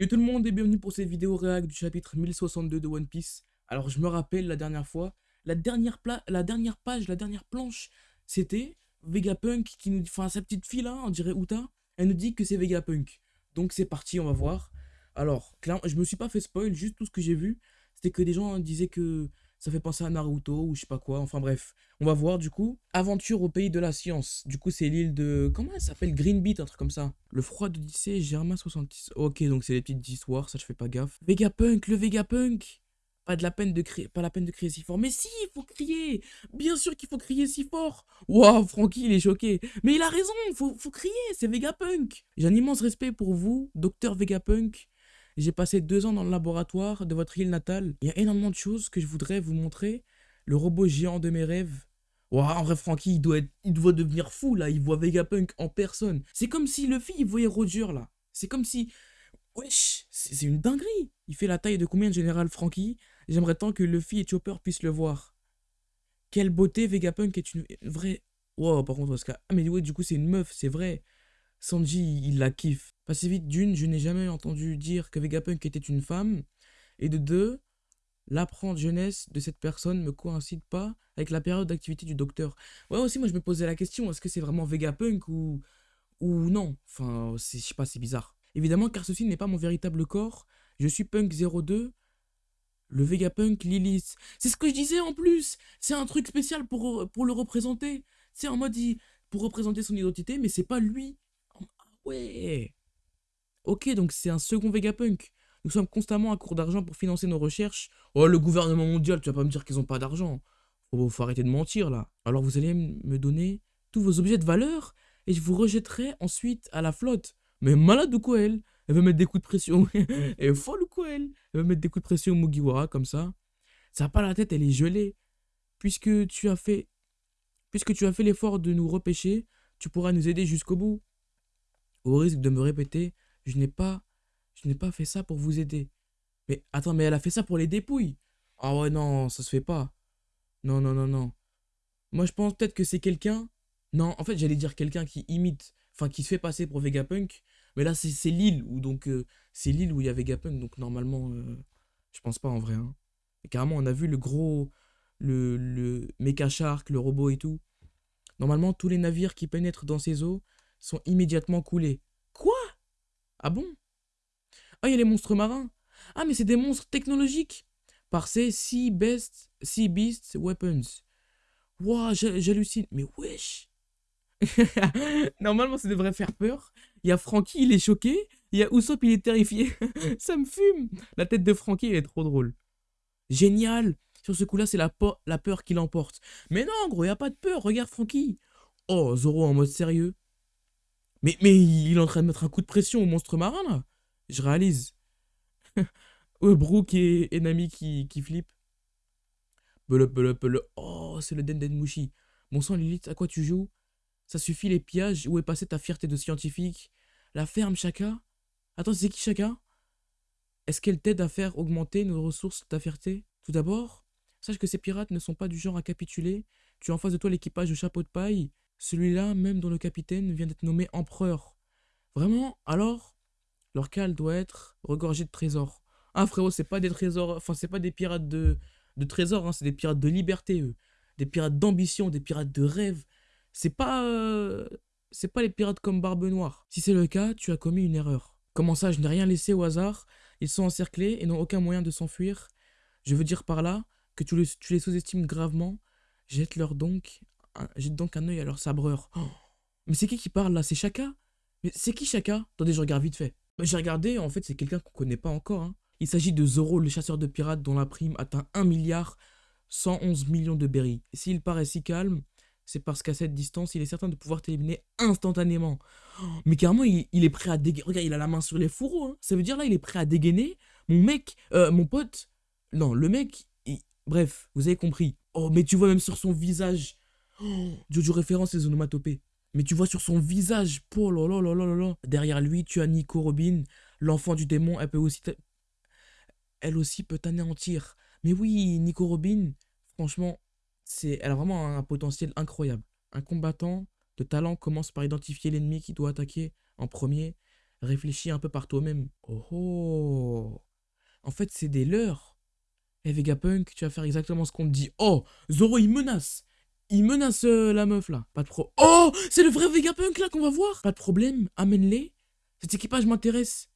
Yo tout le monde et bienvenue pour cette vidéo réact du chapitre 1062 de One Piece. Alors je me rappelle la dernière fois, la dernière, page, la dernière planche, c'était Vegapunk qui nous dit, enfin sa petite fille là, on dirait Uta, elle nous dit que c'est Vegapunk. Donc c'est parti, on va voir. Alors, clairement, je me suis pas fait spoil, juste tout ce que j'ai vu, c'était que des gens disaient que ça fait penser à Naruto ou je sais pas quoi, enfin bref. On va voir du coup. Aventure au pays de la science. Du coup, c'est l'île de... Comment elle s'appelle? Green Beat, un truc comme ça. Le froid d'Odyssée, Germain 66. Ok, donc c'est des petites histoires, ça je fais pas gaffe. Vegapunk, le Vegapunk pas de la peine de crier, pas la peine de crier si fort. Mais si, il faut crier Bien sûr qu'il faut crier si fort Waouh, Francky, il est choqué. Mais il a raison, faut, faut crier, c'est Vegapunk J'ai un immense respect pour vous, docteur Vegapunk. J'ai passé deux ans dans le laboratoire de votre île natale. Il y a énormément de choses que je voudrais vous montrer. Le robot géant de mes rêves. Waouh, en vrai, Francky, il doit, il doit devenir fou, là. Il voit Vegapunk en personne. C'est comme si fils, il voyait Roger, là. C'est comme si... Wesh, c'est une dinguerie. Il fait la taille de combien de général Francky J'aimerais tant que Luffy et Chopper puissent le voir. Quelle beauté, Vegapunk est une vraie... Wow, par contre, Oscar... Ah, mais ouais, du coup, c'est une meuf, c'est vrai. Sanji, il la kiffe. Passez vite, d'une, je n'ai jamais entendu dire que Vegapunk était une femme. Et de deux, l'apprendre jeunesse de cette personne ne me coïncide pas avec la période d'activité du docteur. Ouais, aussi, moi, je me posais la question, est-ce que c'est vraiment Vegapunk ou... ou non? Enfin, je sais pas, c'est bizarre. Évidemment, car ceci n'est pas mon véritable corps. Je suis Punk 02, le Vegapunk Lilith. C'est ce que je disais en plus C'est un truc spécial pour, pour le représenter. C'est en mode, pour représenter son identité, mais c'est pas lui. Ouais. Ok, donc c'est un second Vegapunk. Nous sommes constamment à court d'argent pour financer nos recherches. Oh, le gouvernement mondial, tu vas pas me dire qu'ils ont pas d'argent. Faut, faut arrêter de mentir, là. Alors vous allez me donner tous vos objets de valeur et je vous rejetterai ensuite à la flotte. Mais malade ou quoi, elle Elle veut mettre des coups de pression. elle est folle ou quoi, elle Elle veut mettre des coups de pression au Mugiwara, comme ça. Ça n'a pas la tête, elle est gelée. Puisque tu as fait... Puisque tu as fait l'effort de nous repêcher, tu pourras nous aider jusqu'au bout. Au risque de me répéter, je n'ai pas, fait ça pour vous aider. Mais attends, mais elle a fait ça pour les dépouilles. Ah ouais, non, ça se fait pas. Non, non, non, non. Moi, je pense peut-être que c'est quelqu'un. Non, en fait, j'allais dire quelqu'un qui imite, enfin, qui se fait passer pour Vegapunk. Mais là, c'est l'île où, donc, euh, c'est l'île où il y a Vegapunk. Donc, normalement, euh, je pense pas en vrai. Hein. Carrément, on a vu le gros, le, le Mecha Shark, le robot et tout. Normalement, tous les navires qui pénètrent dans ces eaux sont immédiatement coulés. Ah bon? Ah, il y a les monstres marins. Ah, mais c'est des monstres technologiques. Par ces Sea, sea Beasts Weapons. Wouah, j'hallucine. Mais wesh Normalement, ça devrait faire peur. Il y a Frankie, il est choqué. Il y a Usopp, il est terrifié. ça me fume. La tête de Frankie, elle est trop drôle. Génial. Sur ce coup-là, c'est la, la peur qui l'emporte. Mais non, gros, il n'y a pas de peur. Regarde Frankie. Oh, Zoro en mode sérieux. Mais, mais il est en train de mettre un coup de pression au monstre marin, là. Je réalise. ouais, Brooke et, Nami qui, qui flippent. Oh, c'est le Denden Mushi. Bon sang, Lilith, à quoi tu joues? Ça suffit les pillages? Où est passée ta fierté de scientifique? La ferme, Chaka? Attends, c'est qui Chaka? Est-ce qu'elle t'aide à faire augmenter nos ressources, ta fierté? Tout d'abord, sache que ces pirates ne sont pas du genre à capituler. Tu as en face de toi l'équipage au chapeau de paille celui-là, même dont le capitaine vient d'être nommé empereur. Vraiment Alors Leur cale doit être regorgée de trésors. Ah frérot, c'est pas des trésors, enfin c'est pas des pirates de, de trésors, hein, c'est des pirates de liberté, eux. Des pirates d'ambition, des pirates de rêve. C'est pas... Euh, c'est pas les pirates comme Barbe Noire. Si c'est le cas, tu as commis une erreur. Comment ça, je n'ai rien laissé au hasard? Ils sont encerclés et n'ont aucun moyen de s'enfuir. Je veux dire par là que tu, tu les sous-estimes gravement. Jette-leur donc jette donc un œil à leur sabreur. Mais c'est qui qui parle là? C'est Chaka? Mais c'est qui Chaka? Attendez, je regarde vite fait. J'ai regardé, en fait, c'est quelqu'un qu'on connaît pas encore. Hein. Il s'agit de Zoro, le chasseur de pirates dont la prime atteint 1 milliard 111 millions de berries. S'il paraît si calme, c'est parce qu'à cette distance, il est certain de pouvoir t'éliminer instantanément. Mais carrément, il, est prêt à dégainer. Regarde, il a la main sur les fourreaux. Hein. Ça veut dire là, il est prêt à dégainer. Mon mec, euh, mon pote. Non, le mec, bref, vous avez compris. Oh, mais tu vois même sur son visage, Oh, Jojo référence les onomatopées. Mais tu vois sur son visage, oh là là là là Derrière lui, tu as Nico Robin, l'enfant du démon, elle peut aussi elle aussi peut t'anéantir. Mais oui, Nico Robin, franchement, elle a vraiment un potentiel incroyable. Un combattant de talent commence par identifier l'ennemi qui doit attaquer en premier, Réfléchis un peu par toi-même. Oh oh En fait, c'est des leurs. Eh Vegapunk, tu vas faire exactement ce qu'on te dit. Oh Zoro, il menace Il menace euh, la meuf, là. Pas de pro... Oh C'est le vrai Vegapunk, là, qu'on va voir Pas de problème, amène-les. Cet équipage m'intéresse.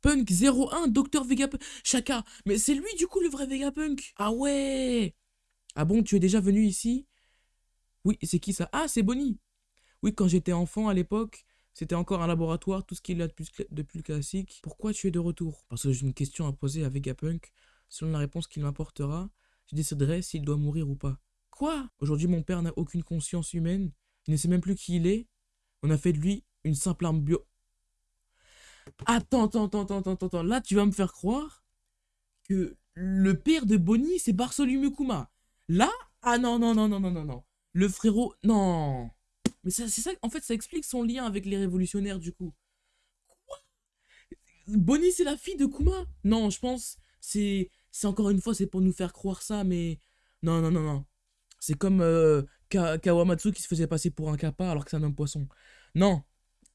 Punk 01, Docteur Vegapunk. Chaka, mais c'est lui, du coup, le vrai Vegapunk. Ah ouais Ah bon, tu es déjà venu ici? Oui, c'est qui ça? Ah, c'est Bonnie. Oui, quand j'étais enfant à l'époque, c'était encore un laboratoire, tout ce qu'il a de plus, de plus classique. Pourquoi tu es de retour? Parce que j'ai une question à poser à Vegapunk. Selon la réponse qu'il m'apportera, je déciderai s'il doit mourir ou pas. Quoi? Aujourd'hui, mon père n'a aucune conscience humaine. Il ne sait même plus qui il est. On a fait de lui une simple arme bio. Attends, attends, attends, attends, attends, attends. Là, tu vas me faire croire que le père de Bonnie, c'est Bartholomew Kuma. Là? Ah non, non, non, non, non, non, non. Le frérot... Non mais c'est ça, en fait, ça explique son lien avec les révolutionnaires, du coup. Quoi? Bonnie, c'est la fille de Kuma Non, je pense, c'est encore une fois, c'est pour nous faire croire ça, mais... Non, non, non, non. C'est comme euh, Kawamatsu qui se faisait passer pour un kappa alors que c'est un homme poisson. Non,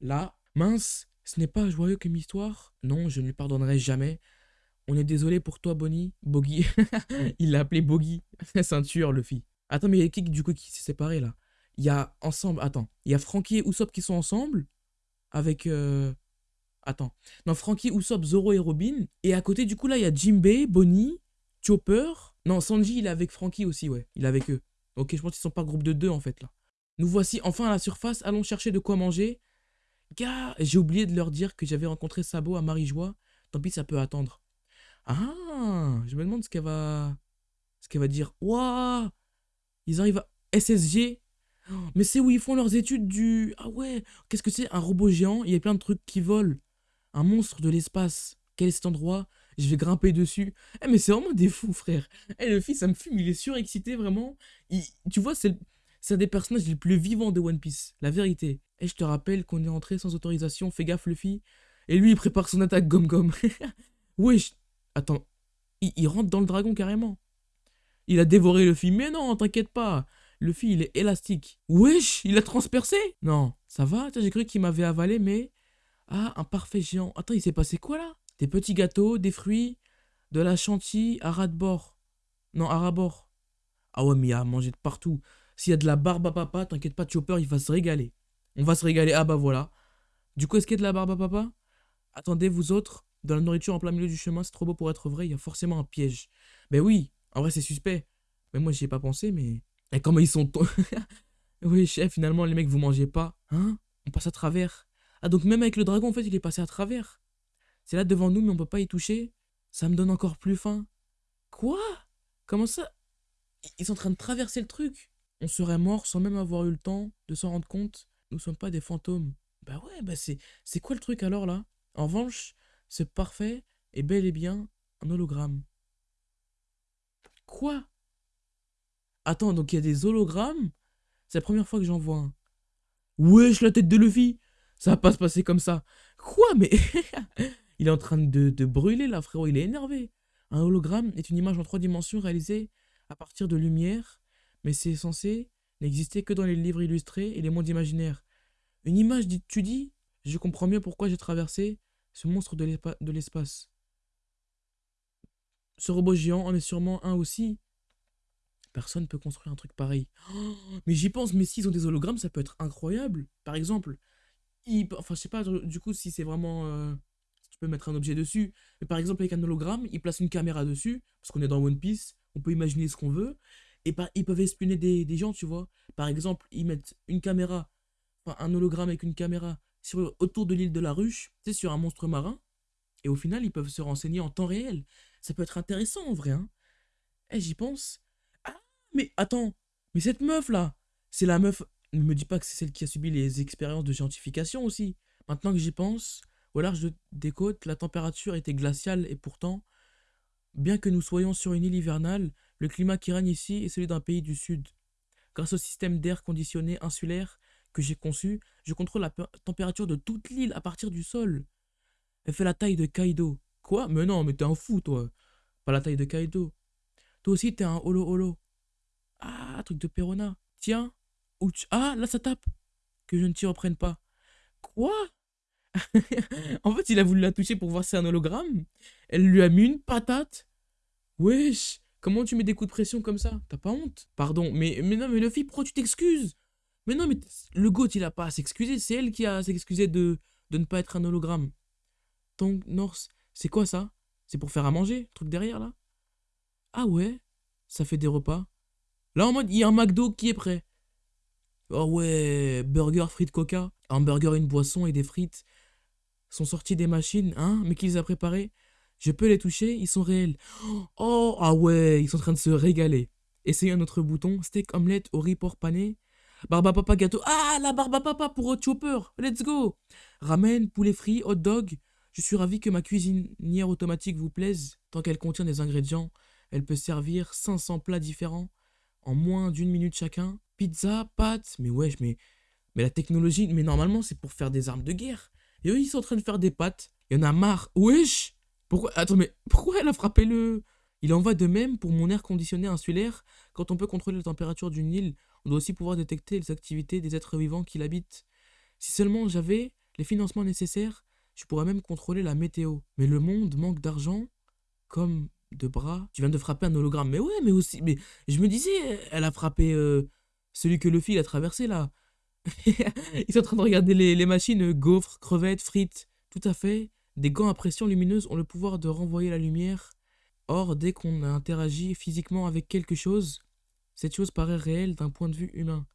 là, mince, ce n'est pas joyeux comme histoire? Non, je ne lui pardonnerai jamais. On est désolé pour toi, Bonnie. Boggy. Il l'a appelé Boggy. Ceinture, le fille. Attends, mais il y a qui du coup qui s'est séparé là? Il y a ensemble, attends, il y a Frankie et Usopp qui sont ensemble? Avec euh, attends. Non, Frankie, Usopp, Zoro et Robin et à côté du coup là, il y a Jimbei, Bonnie, Chopper. Non, Sanji, il est avec Frankie aussi, ouais. Il est avec eux. OK, je pense qu'ils sont pas groupe de deux en fait là. Nous voici enfin à la surface, allons chercher de quoi manger. Gars, j'ai oublié de leur dire que j'avais rencontré Sabo à Marie-Joie. Tant pis, ça peut attendre. Ah, je me demande ce qu'elle va ce qu'elle va dire. Waouh Ils arrivent à SSG mais c'est où ils font leurs études du... Ah ouais, qu'est-ce que c'est Un robot géant, il y a plein de trucs qui volent. Un monstre de l'espace. Quel est cet endroit? Je vais grimper dessus. Eh mais c'est vraiment des fous, frère. Eh le fils, ça me fume, il est surexcité, vraiment. Tu vois, c'est un des personnages les plus vivants de One Piece. La vérité. Et je te rappelle qu'on est entré sans autorisation, fais gaffe Luffy. Et lui, il prépare son attaque gomme-gomme. Wesh. Attends, il, il rentre dans le dragon carrément. Il a dévoré Luffy. Mais non, t'inquiète pas. Le fil, il est élastique. Wesh, il a transpercé Non, ça va J'ai cru qu'il m'avait avalé, mais... Ah, un parfait géant. Attends, il s'est passé quoi, là? Des petits gâteaux, des fruits, de la chantilly à ras de bord. Non, à ras-bord. Ah ouais, mais il y a à manger de partout. S'il y a de la barbe à papa, t'inquiète pas, Chopper, il va se régaler. On va se régaler. Ah bah voilà. Du coup, est-ce qu'il y a de la barbe à papa? Attendez, vous autres, dans la nourriture en plein milieu du chemin, c'est trop beau pour être vrai, il y a forcément un piège. Ben oui, en vrai, c'est suspect. Mais moi, j'y ai pas pensé, mais... Et comment ils sont... oui, chef, finalement, les mecs, vous mangez pas. Hein? On passe à travers. Ah, donc même avec le dragon, en fait, il est passé à travers. C'est là devant nous, mais on peut pas y toucher. Ça me donne encore plus faim. Quoi? Comment ça? Ils sont en train de traverser le truc. On serait mort sans même avoir eu le temps de s'en rendre compte. Nous sommes pas des fantômes. Bah ouais, bah c'est... C'est quoi le truc alors, là? En revanche, c'est parfait et bel et bien un hologramme. Quoi? Attends, donc il y a des hologrammes? C'est la première fois que j'en vois un. Wesh, la tête de Luffy Ça va pas se passer comme ça. Quoi, mais... il est en train de, brûler là, frérot, il est énervé. Un hologramme est une image en trois dimensions réalisée à partir de lumière, mais c'est censé n'exister que dans les livres illustrés et les mondes imaginaires. Une image, tu dis Je comprends mieux pourquoi j'ai traversé ce monstre de l'espace. Ce robot géant en est sûrement un aussi, Personne peut construire un truc pareil. mais j'y pense, mais s'ils ont des hologrammes, ça peut être incroyable. Par exemple, enfin, je sais pas, du coup, si c'est vraiment. Euh, mettre un objet dessus. Mais par exemple, avec un hologramme, ils placent une caméra dessus, parce qu'on est dans One Piece, on peut imaginer ce qu'on veut. Et par, ils peuvent espionner des, gens, tu vois. Par exemple, ils mettent une caméra, un hologramme avec une caméra sur, autour de l'île de la ruche, tu sur un monstre marin. Et au final, ils peuvent se renseigner en temps réel. Ça peut être intéressant en vrai, hein. Eh, j'y pense. Mais attends, mais cette meuf là, c'est la meuf. Ne me dis pas que c'est celle qui a subi les expériences de scientification aussi. Maintenant que j'y pense, au large des côtes, la température était glaciale et pourtant, bien que nous soyons sur une île hivernale, le climat qui règne ici est celui d'un pays du sud. Grâce au système d'air conditionné insulaire que j'ai conçu, je contrôle la température de toute l'île à partir du sol. Elle fait la taille de Kaido. Quoi? Mais non, mais t'es un fou, toi. Pas la taille de Kaido. Toi aussi, t'es un holo holo. Ah, truc de Perona. Tiens. Ah, là, ça tape. Que je ne t'y reprenne pas. Quoi? en fait, il a voulu la toucher pour voir si c'est un hologramme. Elle lui a mis une patate. Wesh, comment tu mets des coups de pression comme ça? T'as pas honte? Pardon, mais, mais non, mais Luffy, pourquoi tu t'excuses? Mais non, mais le GOAT, il a pas à s'excuser. C'est elle qui a à s'excuser de, de ne pas être un hologramme. Donc, Norse, c'est quoi ça? C'est pour faire à manger, le truc derrière là? Ah ouais? Ça fait des repas? Là, en mode, il y a un McDo qui est prêt. Oh ouais, burger, frites, coca. Un burger, une boisson et des frites sont sortis des machines, hein, mais qui les a préparés. Je peux les toucher, ils sont réels. Oh, ah ouais, ils sont en train de se régaler. Essayez un autre bouton, steak, omelette, au riz, porc pané. Barba papa gâteau. Ah, la barba papa pour hot chopper. Let's go. Ramen, poulet frit, hot dog. Je suis ravi que ma cuisinière automatique vous plaise. Tant qu'elle contient des ingrédients, elle peut servir 500 plats différents en moins d'une minute chacun. Pizza, pâtes, mais wesh, mais, mais la technologie, mais normalement c'est pour faire des armes de guerre. Et eux ils sont en train de faire des pâtes. Il y en a marre. Wesh Pourquoi Attends, mais pourquoi elle a frappé le... Il en va de même pour mon air conditionné insulaire. Quand on peut contrôler la température d'une île, on doit aussi pouvoir détecter les activités des êtres vivants qui l'habitent. Si seulement j'avais les financements nécessaires, je pourrais même contrôler la météo. Mais le monde manque d'argent, comme de bras. Tu viens de frapper un hologramme. Mais ouais, mais aussi. Mais je me disais, elle a frappé euh, celui que fil a traversé là. Ils sont en train de regarder les, machines gaufres, crevettes, frites. Tout à fait. Des gants à pression lumineuse ont le pouvoir de renvoyer la lumière. Or, dès qu'on interagit physiquement avec quelque chose, cette chose paraît réelle d'un point de vue humain.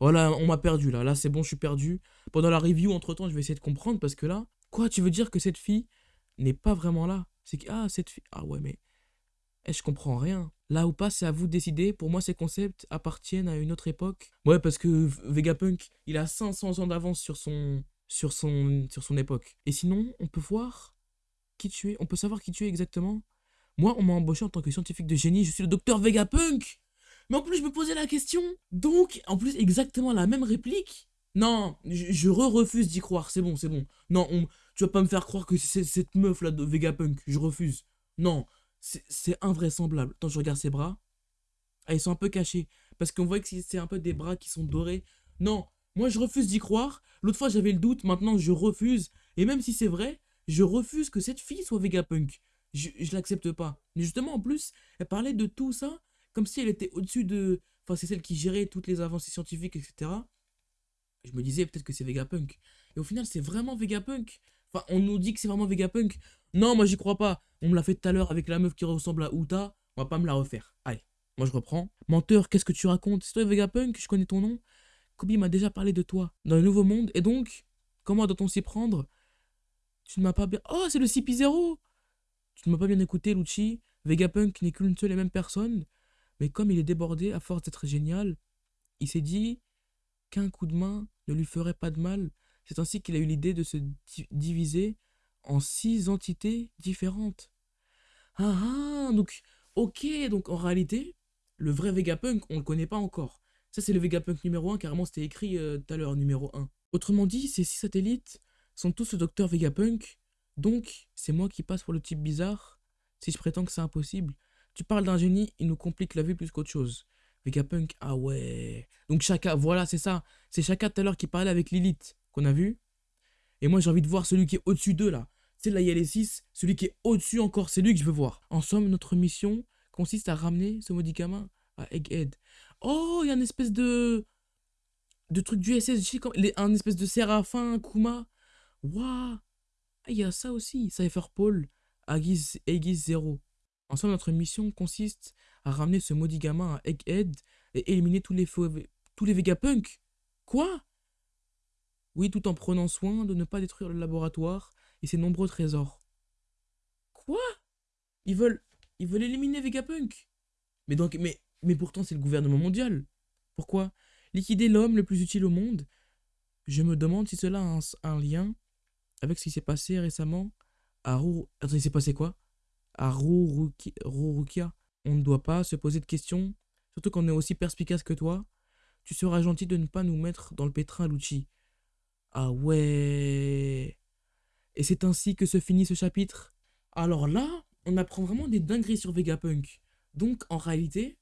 Voilà, on m'a perdu là. Là, c'est bon, je suis perdu. Pendant la review, entre temps, je vais essayer de comprendre parce que là, quoi, tu veux dire que cette fille n'est pas vraiment là? C'est que, ah, cette fille. Ah ouais, mais et je comprends rien. Là ou pas, c'est à vous de décider. Pour moi, ces concepts appartiennent à une autre époque. Ouais, parce que Vegapunk, il a 500 ans d'avance sur son, sur, son, sur son époque. Et sinon, on peut voir qui tu es. On peut savoir qui tu es exactement. Moi, on m'a embauché en tant que scientifique de génie. Je suis le docteur Vegapunk. Mais en plus, je me posais la question. Donc, en plus, exactement la même réplique. Non, je, refuse d'y croire. C'est bon, c'est bon. Non, tu vas pas me faire croire que c'est cette meuf là de Vegapunk. Je refuse. Non, c'est invraisemblable. Quand je regarde ses bras, ah, ils sont un peu cachés. Parce qu'on voit que c'est un peu des bras qui sont dorés. Non, moi je refuse d'y croire. L'autre fois j'avais le doute, maintenant je refuse. Et même si c'est vrai, je refuse que cette fille soit Vegapunk. Je, je l'accepte pas. Mais justement, en plus, elle parlait de tout ça comme si elle était au-dessus de. Enfin, c'est celle qui gérait toutes les avancées scientifiques, etc. Je me disais peut-être que c'est Vegapunk. Et au final, c'est vraiment Vegapunk. Enfin, on nous dit que c'est vraiment Vegapunk. Non, moi j'y crois pas. On me l'a fait tout à l'heure avec la meuf qui ressemble à Uta. On va pas me la refaire. Allez, moi je reprends. Menteur, qu'est-ce que tu racontes? C'est toi Vegapunk, je connais ton nom? Kobe m'a déjà parlé de toi dans le nouveau monde. Et donc, comment doit-on s'y prendre? Tu ne m'as pas bien. Oh, c'est le CP0 Tu ne m'as pas bien écouté, Lucci. Vegapunk n'est qu'une seule et même personne. Mais comme il est débordé à force d'être génial, il s'est dit qu'un coup de main ne lui ferait pas de mal. C'est ainsi qu'il a eu l'idée de se diviser en six entités différentes. Ah ah, donc, ok, donc en réalité, le vrai Vegapunk, on le connaît pas encore. Ça, c'est le Vegapunk numéro 1, carrément, c'était écrit euh, tout à l'heure, numéro 1. Autrement dit, ces six satellites sont tous le docteur Vegapunk, donc c'est moi qui passe pour le type bizarre, si je prétends que c'est impossible. Tu parles d'un génie, il nous complique la vie plus qu'autre chose. Vegapunk, ah ouais. Donc Chaka, voilà, c'est ça. C'est Chaka tout à l'heure qui parlait avec Lilith, qu'on a vu. Et moi, j'ai envie de voir celui qui est au-dessus d'eux, là. C'est là, il y a les 6. Celui qui est au-dessus encore, c'est lui que je veux voir. En somme, notre mission consiste à ramener ce médicament à Egghead. Oh, il y a une espèce de. de truc du SS, un espèce de Séraphin, Kuma. Waouh! Il y a ça aussi, Cypher Paul, Aegis, Aegis 0. En somme, notre mission consiste à ramener ce maudit gamin à Egghead et éliminer tous les, tous les Vegapunk. Quoi? Oui, tout en prenant soin de ne pas détruire le laboratoire et ses nombreux trésors. Quoi? Ils veulent ils veulent éliminer Vegapunk Mais donc mais mais pourtant c'est le gouvernement mondial. Pourquoi? Liquider l'homme le plus utile au monde? Je me demande si cela a un, lien avec ce qui s'est passé récemment à Rou... Attends, il s'est passé quoi? À Rurukia. On ne doit pas se poser de questions, surtout quand on est aussi perspicace que toi. Tu seras gentil de ne pas nous mettre dans le pétrin, Lucci. Ah ouais et c'est ainsi que se finit ce chapitre. Alors là, on apprend vraiment des dingueries sur Vegapunk. Donc en réalité,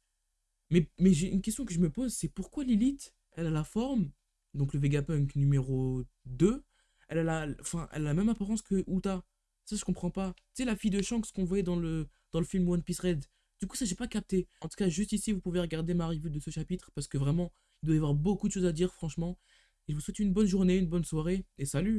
mais, j'ai une question que je me pose, c'est pourquoi Lilith, elle a la forme, donc le Vegapunk numéro 2, elle a la, elle a la même apparence que Uta. Ça, je comprends pas. Tu sais, la fille de Shanks qu'on voyait dans le, dans le film One Piece Red. Du coup, ça, j'ai pas capté. En tout cas, juste ici, vous pouvez regarder ma review de ce chapitre parce que vraiment, il doit y avoir beaucoup de choses à dire, franchement. Et je vous souhaite une bonne journée, une bonne soirée et salut